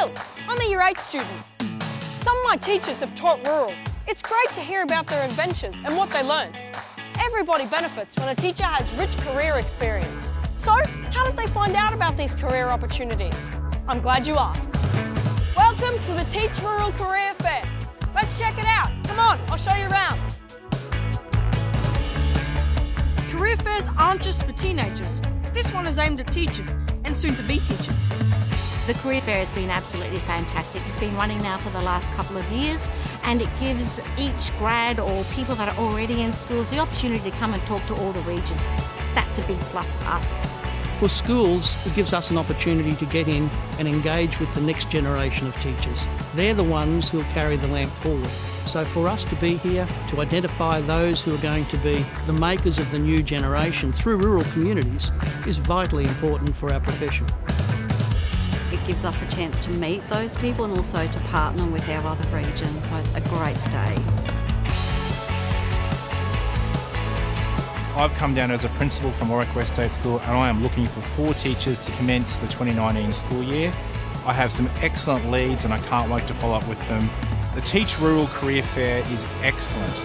Will. I'm a Year 8 student. Some of my teachers have taught rural. It's great to hear about their adventures and what they learned. Everybody benefits when a teacher has rich career experience. So, how did they find out about these career opportunities? I'm glad you asked. Welcome to the Teach Rural Career Fair. Let's check it out. Come on, I'll show you around. Career fairs aren't just for teenagers. This one is aimed at teachers and soon-to-be teachers. The career fair has been absolutely fantastic. It's been running now for the last couple of years and it gives each grad or people that are already in schools the opportunity to come and talk to all the regions. That's a big plus for us. For schools, it gives us an opportunity to get in and engage with the next generation of teachers. They're the ones who'll carry the lamp forward. So for us to be here, to identify those who are going to be the makers of the new generation through rural communities is vitally important for our profession. It gives us a chance to meet those people and also to partner with our other regions, so it's a great day. I've come down as a principal from Warwick West State School and I am looking for four teachers to commence the 2019 school year. I have some excellent leads and I can't wait to follow up with them. The Teach Rural Career Fair is excellent.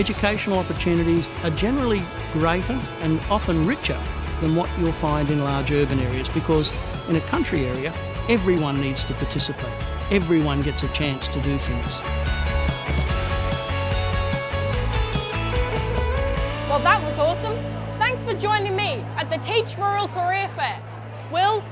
Educational opportunities are generally greater and often richer than what you'll find in large urban areas because in a country area, everyone needs to participate. Everyone gets a chance to do things. Well, that was awesome. Thanks for joining me at the Teach Rural Career Fair. Will,